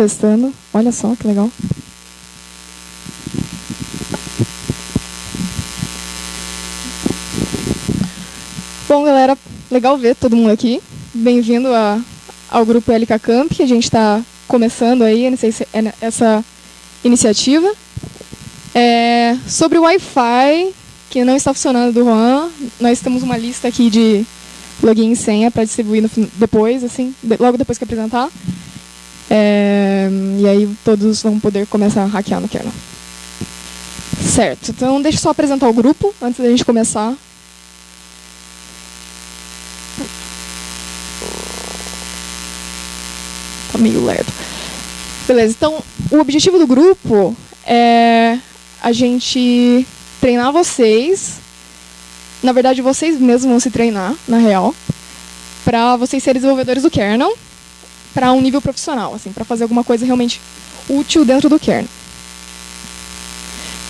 Testando. Olha só que legal. Bom, galera, legal ver todo mundo aqui. Bem-vindo ao grupo LK Camp. A gente está começando aí essa iniciativa. É, sobre o Wi-Fi, que não está funcionando do Juan, nós temos uma lista aqui de login e senha para distribuir no, depois, assim, logo depois que apresentar. É, e aí todos vão poder começar a hackear no kernel. Certo, então deixa eu só apresentar o grupo antes da gente começar. Tá meio lerdo. Beleza, então o objetivo do grupo é a gente treinar vocês. Na verdade, vocês mesmos vão se treinar, na real, para vocês serem desenvolvedores do kernel para um nível profissional, assim, para fazer alguma coisa realmente útil dentro do kernel.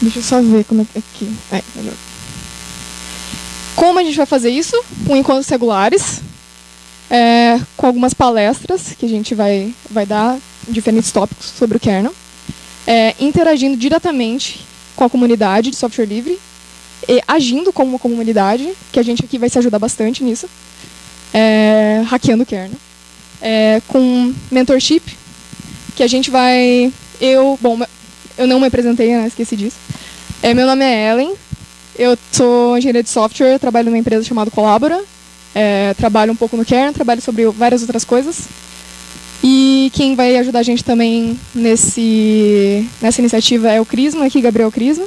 Deixa eu só ver como é que é aqui. É, melhor. Como a gente vai fazer isso? Com encontros regulares, é, com algumas palestras que a gente vai, vai dar diferentes tópicos sobre o kernel, é, interagindo diretamente com a comunidade de software livre e agindo como uma comunidade, que a gente aqui vai se ajudar bastante nisso, é, hackeando o kernel é, com mentorship, que a gente vai... Eu, bom, eu não me apresentei, né, esqueci disso. É, meu nome é Ellen, eu sou engenheira de software, trabalho numa empresa chamada Colabora, é, trabalho um pouco no kernel, trabalho sobre várias outras coisas. E quem vai ajudar a gente também nesse, nessa iniciativa é o Crisma, aqui, Gabriel Crisma,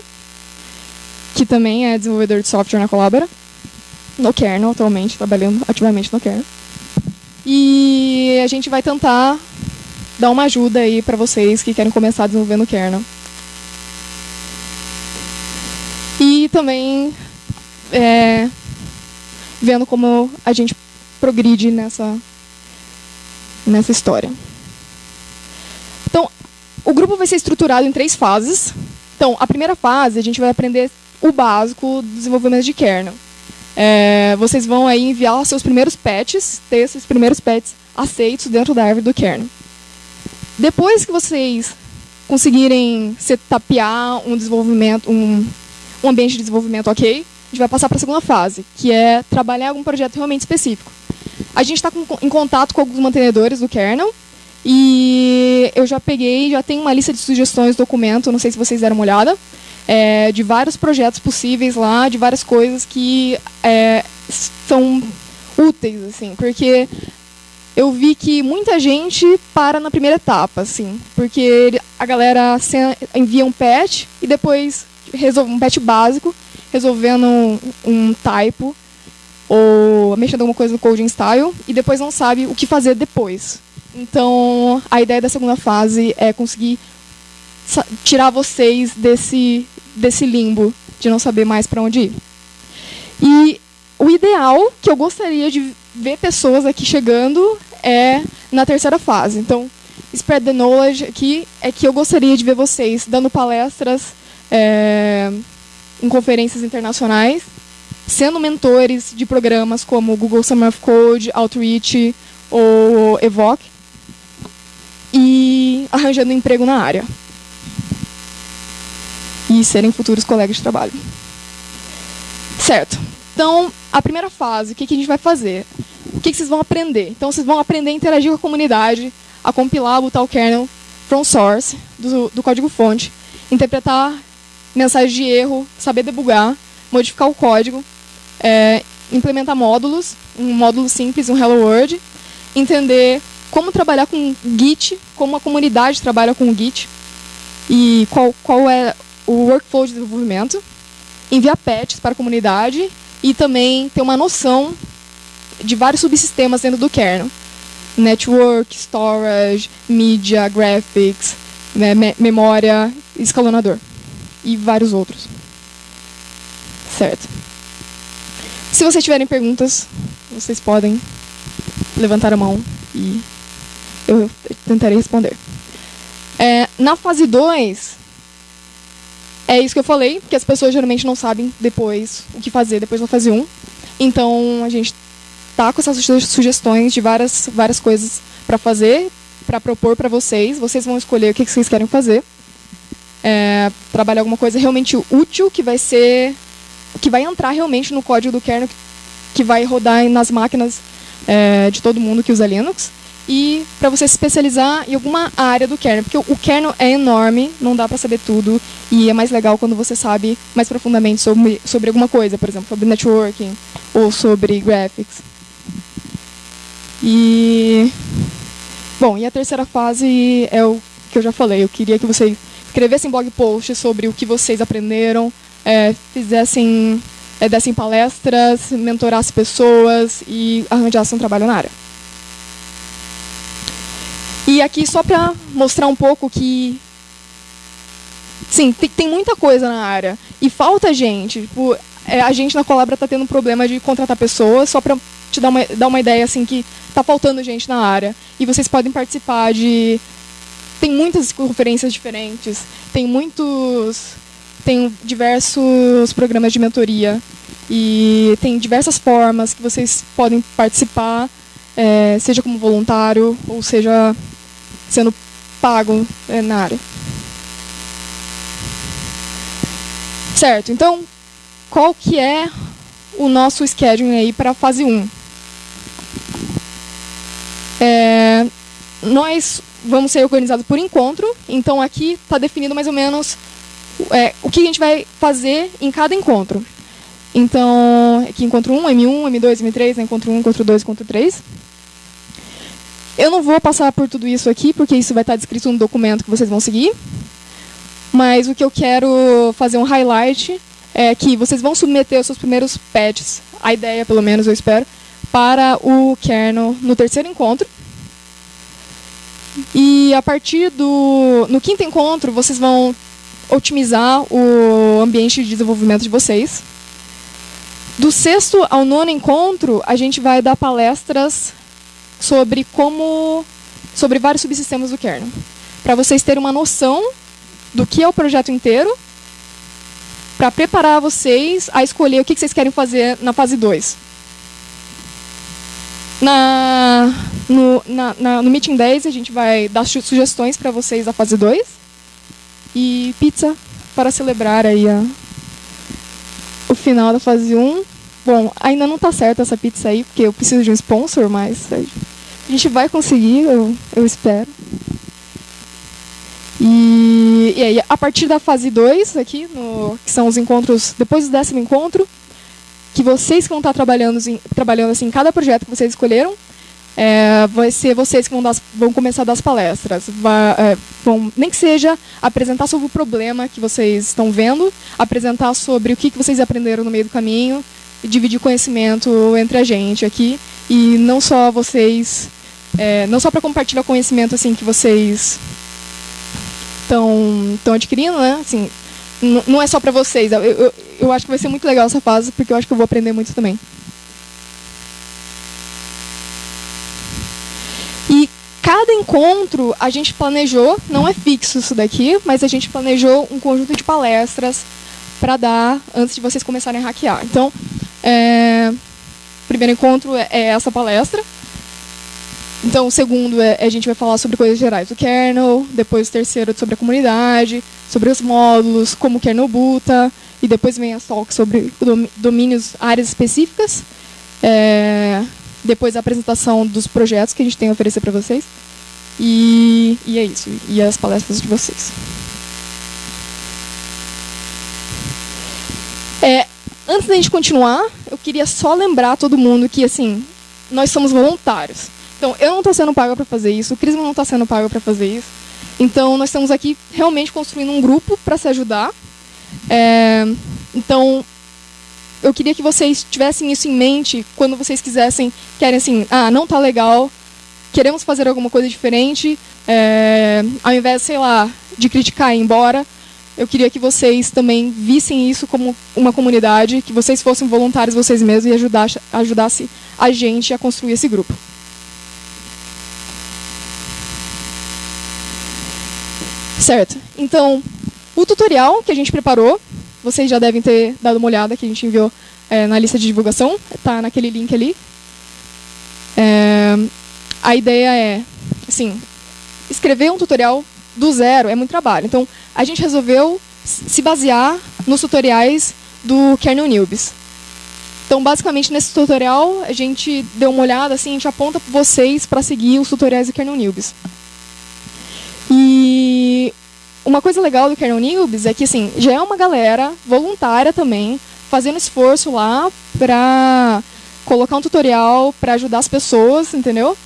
que também é desenvolvedor de software na Colabora, no kernel atualmente, trabalhando ativamente no kernel. E a gente vai tentar dar uma ajuda aí para vocês que querem começar desenvolvendo kernel. E também é, vendo como a gente progride nessa, nessa história. Então, o grupo vai ser estruturado em três fases. Então, a primeira fase, a gente vai aprender o básico do desenvolvimento de kernel. É, vocês vão aí enviar seus primeiros patches, ter esses primeiros patches aceitos dentro da árvore do kernel. Depois que vocês conseguirem setapear um desenvolvimento, um, um ambiente de desenvolvimento ok, a gente vai passar para a segunda fase, que é trabalhar algum projeto realmente específico. A gente está em contato com alguns mantenedores do kernel, e eu já peguei, já tem uma lista de sugestões, documento, não sei se vocês deram uma olhada, é, de vários projetos possíveis lá, de várias coisas que é, são úteis, assim, porque eu vi que muita gente para na primeira etapa, assim, porque a galera envia um patch e depois resolve um patch básico, resolvendo um, um typo ou mexendo alguma coisa no coding style e depois não sabe o que fazer depois. Então, a ideia da segunda fase é conseguir tirar vocês desse desse limbo de não saber mais para onde ir. E o ideal que eu gostaria de ver pessoas aqui chegando é na terceira fase. Então, spread the knowledge aqui é que eu gostaria de ver vocês dando palestras é, em conferências internacionais, sendo mentores de programas como Google Summer of Code, Outreach ou Evoque, e arranjando emprego na área e serem futuros colegas de trabalho. Certo. Então, a primeira fase, o que, que a gente vai fazer? O que, que vocês vão aprender? Então, vocês vão aprender a interagir com a comunidade, a compilar, botar o kernel from source, do, do código-fonte, interpretar mensagens de erro, saber debugar, modificar o código, é, implementar módulos, um módulo simples, um Hello World, entender como trabalhar com Git, como a comunidade trabalha com Git, e qual, qual é o workflow de desenvolvimento, enviar patches para a comunidade e também ter uma noção de vários subsistemas dentro do kernel. Network, storage, media, graphics, né, me memória, escalonador e vários outros. Certo. Se vocês tiverem perguntas, vocês podem levantar a mão e eu tentarei responder. É, na fase 2, é isso que eu falei, que as pessoas geralmente não sabem depois o que fazer depois da fase 1. Então a gente tá com essas sugestões de várias, várias coisas para fazer, para propor para vocês. Vocês vão escolher o que, que vocês querem fazer. É, trabalhar alguma coisa realmente útil que vai ser que vai entrar realmente no código do kernel que vai rodar nas máquinas é, de todo mundo que usa Linux e para você se especializar em alguma área do kernel, porque o kernel é enorme, não dá para saber tudo, e é mais legal quando você sabe mais profundamente sobre, sobre alguma coisa, por exemplo, sobre networking ou sobre graphics. E bom, e a terceira fase é o que eu já falei. Eu queria que vocês escrevessem blog posts sobre o que vocês aprenderam, é, fizessem, é, dessem palestras, mentorassem pessoas e arranjassem um trabalho na área. E aqui só para mostrar um pouco que sim, tem, muita coisa na área e falta gente. Tipo, é, a gente na Colabra está tendo um problema de contratar pessoas, só para te dar uma, dar uma ideia assim que está faltando gente na área. E vocês podem participar de tem muitas conferências diferentes, tem muitos tem diversos programas de mentoria e tem diversas formas que vocês podem participar, é, seja como voluntário ou seja sendo pago é, na área. Certo, então, qual que é o nosso scheduling aí para a fase 1? É, nós vamos ser organizados por encontro, então aqui está definido mais ou menos é, o que a gente vai fazer em cada encontro. Então, aqui encontro 1, M1, M2, M3, encontro 1, encontro 2, encontro 3. Eu não vou passar por tudo isso aqui, porque isso vai estar descrito no documento que vocês vão seguir. Mas o que eu quero fazer um highlight é que vocês vão submeter os seus primeiros patches, a ideia, pelo menos, eu espero, para o kernel no terceiro encontro. E a partir do... No quinto encontro, vocês vão otimizar o ambiente de desenvolvimento de vocês. Do sexto ao nono encontro, a gente vai dar palestras sobre como sobre vários subsistemas do kernel, para vocês terem uma noção do que é o projeto inteiro, para preparar vocês a escolher o que vocês querem fazer na fase 2. Na, no, na, na, no Meeting 10, a gente vai dar sugestões para vocês da fase 2. E pizza para celebrar aí a, o final da fase 1. Bom, ainda não está certa essa pizza aí, porque eu preciso de um sponsor, mas a gente vai conseguir, eu, eu espero. E, e aí, a partir da fase 2, aqui, no, que são os encontros, depois do décimo encontro, que vocês que vão estar trabalhando, trabalhando assim, em cada projeto que vocês escolheram, é, vai ser vocês que vão, dar, vão começar a dar as palestras. Vai, é, vão, nem que seja apresentar sobre o problema que vocês estão vendo, apresentar sobre o que, que vocês aprenderam no meio do caminho, dividir conhecimento entre a gente aqui e não só vocês, é, não só para compartilhar conhecimento assim que vocês estão adquirindo, né? Assim, não é só para vocês. Eu, eu, eu acho que vai ser muito legal essa fase porque eu acho que eu vou aprender muito também. E cada encontro a gente planejou, não é fixo isso daqui, mas a gente planejou um conjunto de palestras para dar antes de vocês começarem a hackear. Então, é, primeiro encontro é, é, essa palestra. Então, o segundo é a gente vai falar sobre coisas gerais do kernel, depois o terceiro sobre a comunidade, sobre os módulos, como o kernel buta, e depois vem a talk sobre domínios, áreas específicas. É, depois a apresentação dos projetos que a gente tem a oferecer para vocês. E, e é isso, e as palestras de vocês. É, antes da gente continuar, eu queria só lembrar todo mundo que, assim, nós somos voluntários. Então, eu não estou sendo paga para fazer isso, o Cris não está sendo pago para fazer isso. Então, nós estamos aqui realmente construindo um grupo para se ajudar. É, então, eu queria que vocês tivessem isso em mente quando vocês quisessem, querem assim, ah, não tá legal, queremos fazer alguma coisa diferente, é, ao invés, sei lá, de criticar e ir embora, eu queria que vocês também vissem isso como uma comunidade, que vocês fossem voluntários vocês mesmos e ajudasse, ajudasse a gente a construir esse grupo. Certo. Então, o tutorial que a gente preparou, vocês já devem ter dado uma olhada, que a gente enviou é, na lista de divulgação, está naquele link ali. É, a ideia é, assim, escrever um tutorial do zero é muito trabalho. Então, a gente resolveu se basear nos tutoriais do Kernel Newbies. Então, basicamente, nesse tutorial, a gente deu uma olhada, assim, a gente aponta vocês para seguir os tutoriais do Kernel Newbies. E uma coisa legal do Kernel Newbies é que, assim, já é uma galera voluntária também, fazendo esforço lá para colocar um tutorial para ajudar as pessoas, entendeu?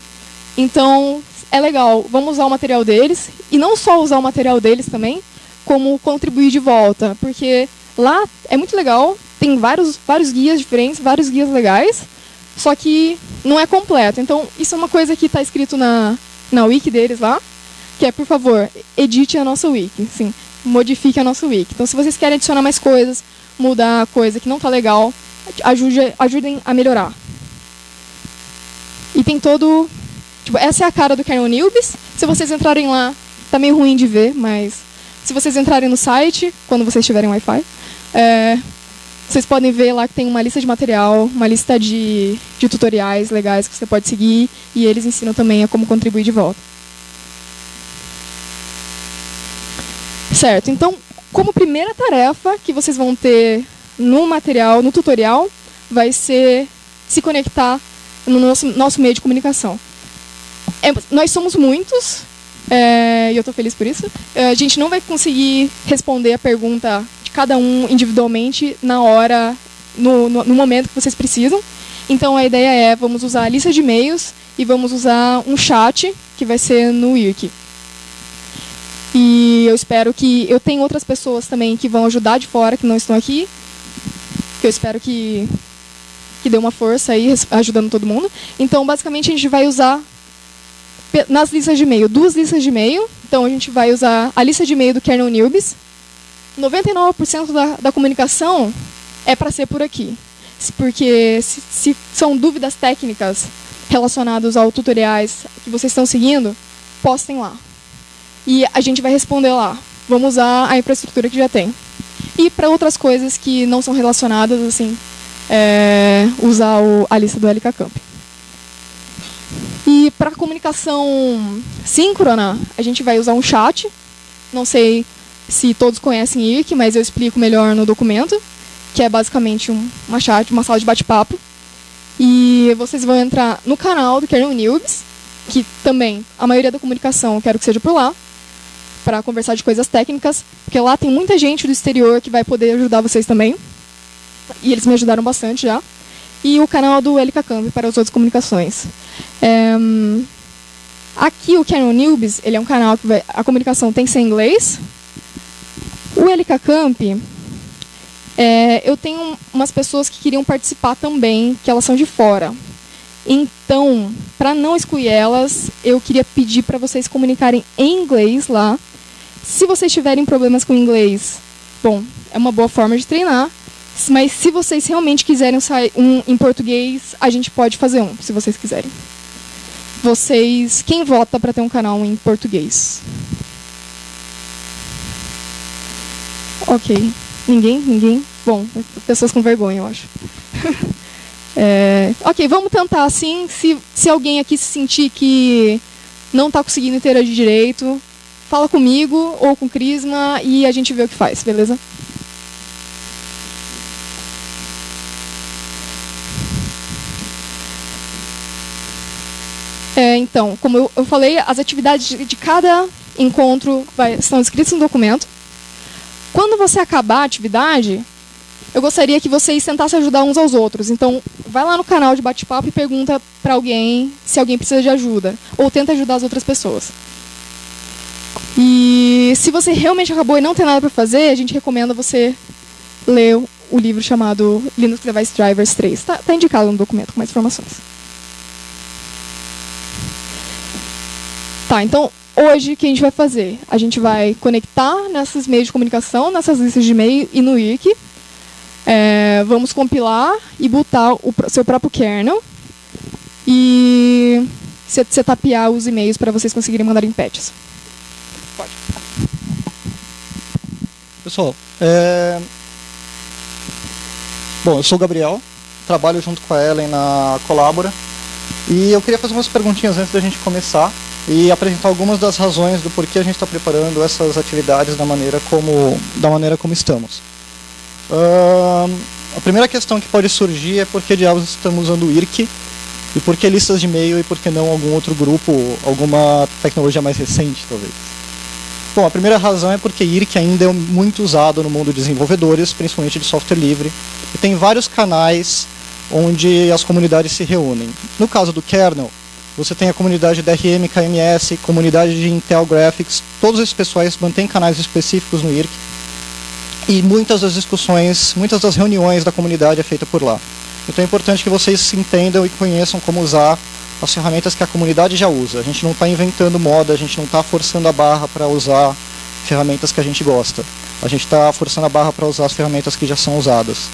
Então, é legal, vamos usar o material deles, e não só usar o material deles também, como contribuir de volta, porque lá é muito legal, tem vários, vários guias diferentes, vários guias legais, só que não é completo. Então, isso é uma coisa que está escrito na, na wiki deles lá, que é, por favor, edite a nossa wiki, sim, modifique a nossa wiki. Então, se vocês querem adicionar mais coisas, mudar coisa que não está legal, ajude, ajudem a melhorar. E tem todo... Tipo, essa é a cara do Kernel Newbies. Se vocês entrarem lá, tá meio ruim de ver, mas se vocês entrarem no site, quando vocês tiverem Wi-Fi, é, vocês podem ver lá que tem uma lista de material, uma lista de, de tutoriais legais que você pode seguir, e eles ensinam também a como contribuir de volta. Certo, então, como primeira tarefa que vocês vão ter no material, no tutorial, vai ser se conectar no nosso, nosso meio de comunicação. É, nós somos muitos, é, e eu estou feliz por isso. É, a gente não vai conseguir responder a pergunta de cada um individualmente na hora, no, no, no momento que vocês precisam. Então a ideia é, vamos usar a lista de e-mails e vamos usar um chat, que vai ser no IRC. E eu espero que... Eu tenho outras pessoas também que vão ajudar de fora, que não estão aqui. Que eu espero que, que dê uma força aí, ajudando todo mundo. Então, basicamente, a gente vai usar nas listas de e-mail, duas listas de e-mail. Então, a gente vai usar a lista de e-mail do Kernel Newbies. 99% da, da comunicação é para ser por aqui. Porque se, se são dúvidas técnicas relacionadas aos tutoriais que vocês estão seguindo, postem lá. E a gente vai responder lá. Vamos usar a infraestrutura que já tem. E para outras coisas que não são relacionadas, assim, é, usar o, a lista do LK Camp. E para comunicação síncrona, a gente vai usar um chat. Não sei se todos conhecem IRC, mas eu explico melhor no documento, que é basicamente um, uma chat, uma sala de bate-papo. E vocês vão entrar no canal do Kernel Newbies, que também a maioria da comunicação eu quero que seja por lá, para conversar de coisas técnicas, porque lá tem muita gente do exterior que vai poder ajudar vocês também. E eles me ajudaram bastante já e o canal do LK Camp para as outras comunicações. É, aqui o Canon Newbies, ele é um canal que vai, a comunicação tem que ser em inglês. O LK Camp, é, eu tenho umas pessoas que queriam participar também, que elas são de fora. Então, para não excluir elas, eu queria pedir para vocês comunicarem em inglês lá. Se vocês tiverem problemas com inglês, bom, é uma boa forma de treinar. Mas se vocês realmente quiserem sair um em português, a gente pode fazer um, se vocês quiserem. Vocês, quem vota para ter um canal em português? Ok. Ninguém? Ninguém? Bom, pessoas com vergonha, eu acho. é, ok, vamos tentar assim. Se, se alguém aqui se sentir que não está conseguindo interagir direito, fala comigo ou com o Crisma e a gente vê o que faz, beleza? É, então, como eu, eu, falei, as atividades de, de cada encontro vai, estão escritas no documento. Quando você acabar a atividade, eu gostaria que vocês tentassem ajudar uns aos outros. Então, vai lá no canal de bate-papo e pergunta para alguém se alguém precisa de ajuda. Ou tenta ajudar as outras pessoas. E se você realmente acabou e não tem nada para fazer, a gente recomenda você ler o livro chamado Linux Device Drivers 3. Está tá indicado no documento com mais informações. Tá, então hoje o que a gente vai fazer? A gente vai conectar nesses meios de comunicação, nessas listas de e-mail e no IRC. É, vamos compilar e botar o seu próprio kernel e setapear os e-mails para vocês conseguirem mandar em patches. Pode. Pessoal, é... bom, eu sou o Gabriel, trabalho junto com a Ellen na Colabora e eu queria fazer umas perguntinhas antes da gente começar e apresentar algumas das razões do porquê a gente está preparando essas atividades da maneira como, da maneira como estamos. Uh, a primeira questão que pode surgir é por que diabos estamos usando o IRC e por que listas de e-mail e por que não algum outro grupo, alguma tecnologia mais recente, talvez. Bom, a primeira razão é porque IRC ainda é muito usado no mundo de desenvolvedores, principalmente de software livre, e tem vários canais onde as comunidades se reúnem. No caso do kernel, você tem a comunidade DRM, KMS, comunidade de Intel Graphics, todos esses pessoais mantêm canais específicos no IRC, e muitas das discussões, muitas das reuniões da comunidade é feita por lá. Então é importante que vocês entendam e conheçam como usar as ferramentas que a comunidade já usa. A gente não está inventando moda, a gente não está forçando a barra para usar ferramentas que a gente gosta. A gente está forçando a barra para usar as ferramentas que já são usadas.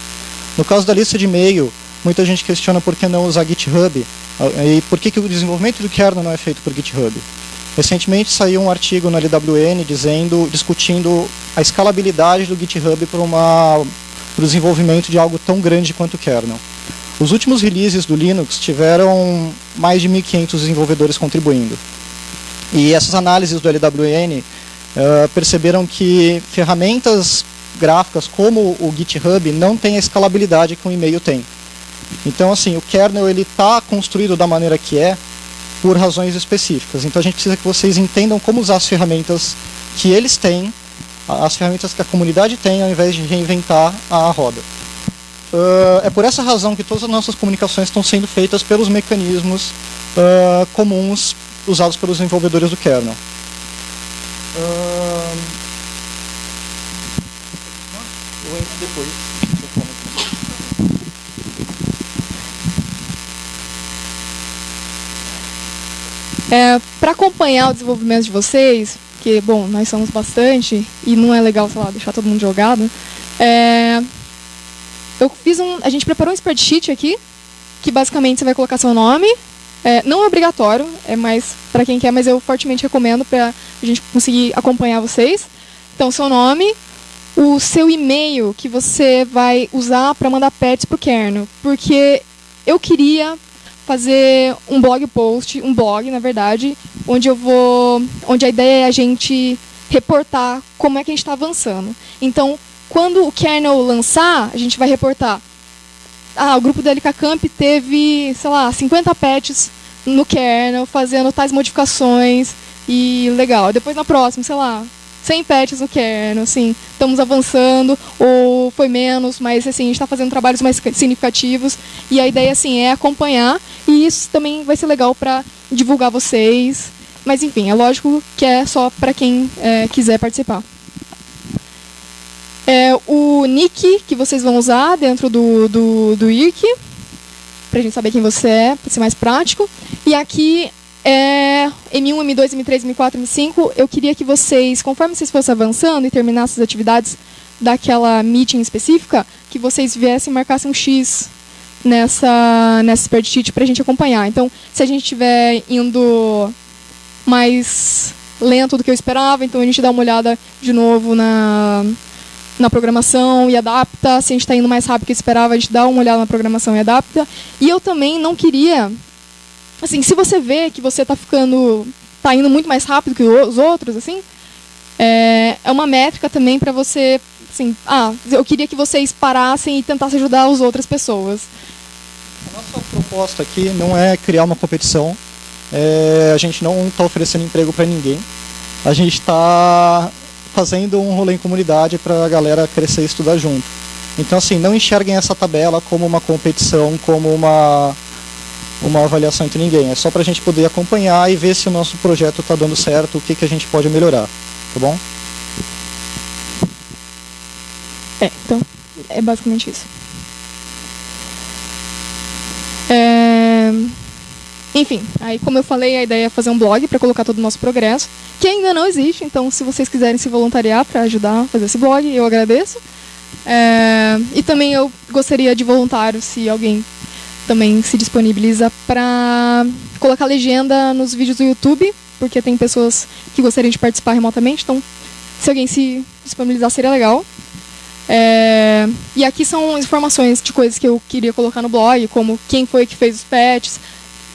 No caso da lista de e-mail, muita gente questiona por que não usar GitHub e por que, que o desenvolvimento do kernel não é feito por GitHub. Recentemente saiu um artigo na LWN dizendo, discutindo a escalabilidade do GitHub para, o desenvolvimento de algo tão grande quanto o kernel. Os últimos releases do Linux tiveram mais de 1.500 desenvolvedores contribuindo. E essas análises do LWN uh, eh, perceberam que ferramentas gráficas como o GitHub não têm a escalabilidade que o e-mail tem. Então, assim, o kernel ele está construído da maneira que é por razões específicas. Então, a gente precisa que vocês entendam como usar as ferramentas que eles têm, as ferramentas que a comunidade tem, ao invés de reinventar a roda. Uh, é por essa razão que todas as nossas comunicações estão sendo feitas pelos mecanismos uh, comuns usados pelos desenvolvedores do kernel. Uh, É, Para acompanhar o desenvolvimento de vocês, que, bom, nós somos bastante, e não é legal, sei lá, deixar todo mundo jogado, é, eu fiz um. A gente preparou um spreadsheet aqui, que basicamente você vai colocar seu nome. É, não é obrigatório, é mais para quem quer, mas eu fortemente recomendo para a gente conseguir acompanhar vocês. Então, seu nome, o seu e-mail que você vai usar para mandar pets para o kernel. Porque eu queria fazer um blog post, um blog, na verdade, onde eu vou. onde a ideia é a gente reportar como é que a gente está avançando. Então, quando o kernel lançar, a gente vai reportar. Ah, o grupo da LK Camp teve, sei lá, 50 patches no kernel, fazendo tais modificações e legal. Depois na próxima, sei lá, 100 patches no kernel, assim, estamos avançando, ou foi menos, mas assim, a gente está fazendo trabalhos mais significativos. E a ideia, assim, é acompanhar, e isso também vai ser legal para divulgar vocês. Mas enfim, é lógico que é só para quem é, quiser participar é o nick que vocês vão usar dentro do, do, do IRC, para a gente saber quem você é, para ser mais prático. E aqui é M1, M2, M3, M4, M5. Eu queria que vocês, conforme vocês fossem avançando e terminassem as atividades daquela meeting específica, que vocês viessem e marcassem um X nessa, nessa spreadsheet para a gente acompanhar. Então, se a gente estiver indo mais lento do que eu esperava, então a gente dá uma olhada de novo na, na programação e adapta. Se a gente está indo mais rápido que esperava, a gente dá uma olhada na programação e adapta. E eu também não queria. Assim, se você vê que você está ficando. está indo muito mais rápido que os outros, assim. É, é uma métrica também para você. Assim, ah, eu queria que vocês parassem e tentassem ajudar as outras pessoas. A nossa proposta aqui não é criar uma competição. É, a gente não está oferecendo emprego para ninguém. A gente está fazendo um rolê em comunidade para a galera crescer e estudar junto. Então, assim, não enxerguem essa tabela como uma competição, como uma, uma avaliação entre ninguém. É só para a gente poder acompanhar e ver se o nosso projeto está dando certo, o que, que a gente pode melhorar. Tá bom? É, então, é basicamente isso. É... Enfim, aí como eu falei, a ideia é fazer um blog para colocar todo o nosso progresso, que ainda não existe, então se vocês quiserem se voluntariar para ajudar a fazer esse blog, eu agradeço. É, e também eu gostaria de voluntário, se alguém também se disponibiliza para colocar legenda nos vídeos do YouTube, porque tem pessoas que gostariam de participar remotamente, então se alguém se disponibilizar seria legal. É, e aqui são informações de coisas que eu queria colocar no blog, como quem foi que fez os patches,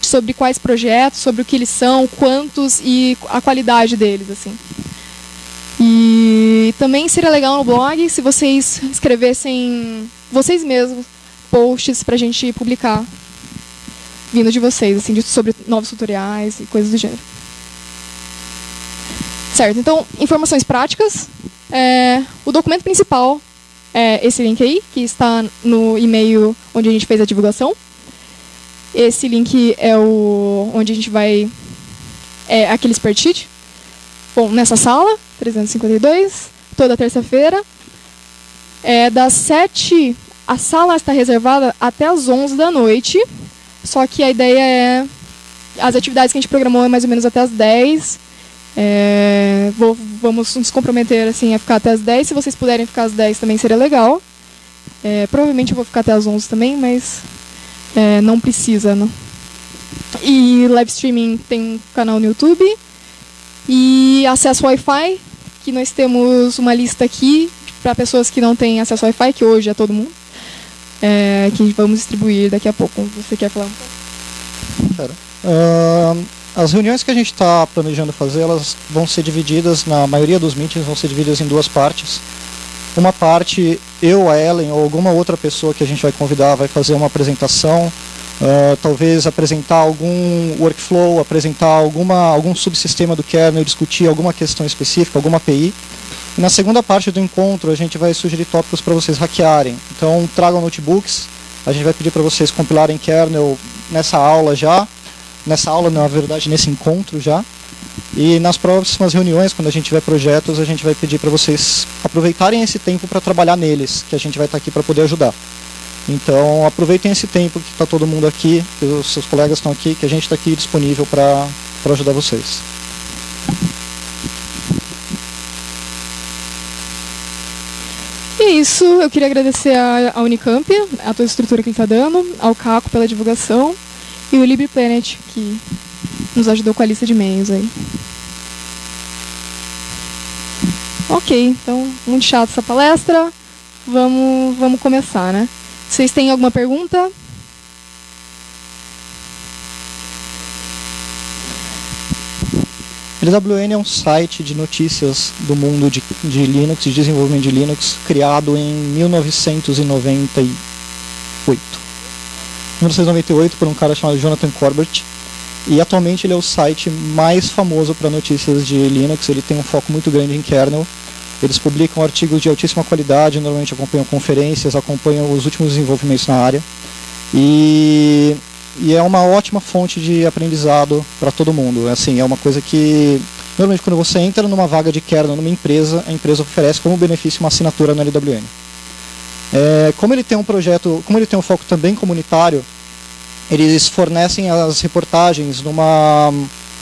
sobre quais projetos, sobre o que eles são, quantos e a qualidade deles, assim. E também seria legal no blog se vocês escrevessem vocês mesmos posts para a gente publicar vindo de vocês, assim, sobre novos tutoriais e coisas do gênero. Certo, então, informações práticas. É, o documento principal é esse link aí, que está no e-mail onde a gente fez a divulgação. Esse link é o onde a gente vai... É aquele spreadsheet. Bom, nessa sala, 352, toda terça-feira. É, das 7, a sala está reservada até as 11 da noite. Só que a ideia é. As atividades que a gente programou é mais ou menos até as 10. É, vou, vamos nos comprometer assim, a ficar até as 10. Se vocês puderem ficar às 10 também seria legal. É, provavelmente eu vou ficar até as 11 também, mas é, não precisa. Não. E live streaming tem um canal no YouTube. E acesso Wi-Fi, que nós temos uma lista aqui para pessoas que não têm acesso Wi-Fi, que hoje é todo mundo é, que vamos distribuir daqui a pouco. Você quer falar um pouco? Uh, as reuniões que a gente está planejando fazer, elas vão ser divididas, na maioria dos meetings, vão ser divididas em duas partes. Uma parte, eu, a Ellen ou alguma outra pessoa que a gente vai convidar vai fazer uma apresentação, uh, talvez apresentar algum workflow, apresentar alguma, algum subsistema do kernel, discutir alguma questão específica, alguma API. Na segunda parte do encontro, a gente vai sugerir tópicos para vocês hackearem. Então, tragam notebooks, a gente vai pedir para vocês compilarem kernel nessa aula já, nessa aula, na verdade, nesse encontro já. E nas próximas reuniões, quando a gente tiver projetos, a gente vai pedir para vocês aproveitarem esse tempo para trabalhar neles, que a gente vai estar tá aqui para poder ajudar. Então, aproveitem esse tempo que está todo mundo aqui, que os seus colegas estão aqui, que a gente está aqui disponível para ajudar vocês. É isso, eu queria agradecer a, Unicamp, a toda a estrutura que ele está dando, ao Caco pela divulgação e o LibrePlanet, que nos ajudou com a lista de e-mails aí. Ok, então, muito chato essa palestra. Vamos, vamos começar, né? Vocês têm alguma pergunta? LWN é um site de notícias do mundo de, de Linux, de desenvolvimento de Linux, criado em 1998. 1998 por um cara chamado Jonathan Corbett. E atualmente ele é o site mais famoso para notícias de Linux. Ele tem um foco muito grande em kernel. Eles publicam artigos de altíssima qualidade, normalmente acompanham conferências, acompanham os últimos desenvolvimentos na área. E e é uma ótima fonte de aprendizado para todo mundo. Assim, é uma coisa que normalmente quando você entra numa vaga de kernel numa empresa, a empresa oferece como benefício uma assinatura no LWN. É, como ele tem um projeto, como ele tem um foco também comunitário, eles fornecem as reportagens numa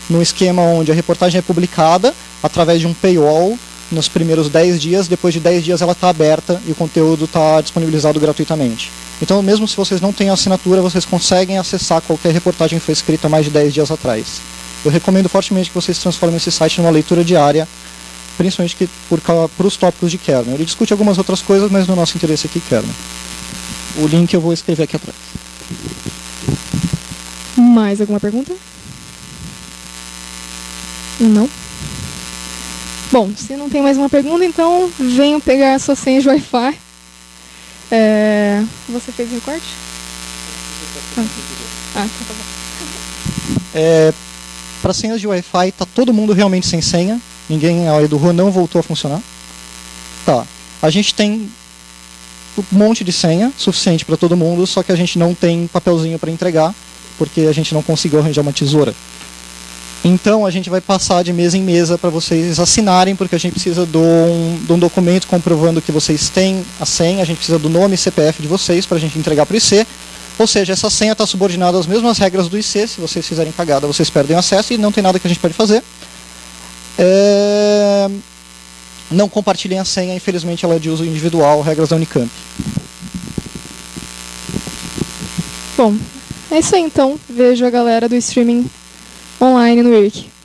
num esquema onde a reportagem é publicada através de um paywall nos primeiros 10 dias, depois de 10 dias ela está aberta e o conteúdo está disponibilizado gratuitamente. Então, mesmo se vocês não têm assinatura, vocês conseguem acessar qualquer reportagem que foi escrita mais de 10 dias atrás. Eu recomendo fortemente que vocês transformem esse site numa leitura diária, principalmente que, por, por os tópicos de kernel. Ele discute algumas outras coisas, mas no nosso interesse aqui, kernel. O link eu vou escrever aqui atrás. Mais alguma pergunta? Não? Bom, se não tem mais uma pergunta, então venham pegar a sua senha de Wi-Fi. É... Você fez recorte? Ah, ah tá bom. É, Para senhas de Wi-Fi, tá todo mundo realmente sem senha. Ninguém, a do não voltou a funcionar. Tá. A gente tem um monte de senha, suficiente para todo mundo, só que a gente não tem papelzinho para entregar, porque a gente não conseguiu arranjar uma tesoura. Então a gente vai passar de mesa em mesa para vocês assinarem, porque a gente precisa de um, um, documento comprovando que vocês têm a senha, a gente precisa do nome e CPF de vocês para a gente entregar para o IC. Ou seja, essa senha está subordinada às mesmas regras do IC, se vocês fizerem cagada vocês perdem acesso e não tem nada que a gente pode fazer. É... Não compartilhem a senha, infelizmente ela é de uso individual, regras da Unicamp. Bom, é isso aí então. Vejo a galera do streaming online no Wiki.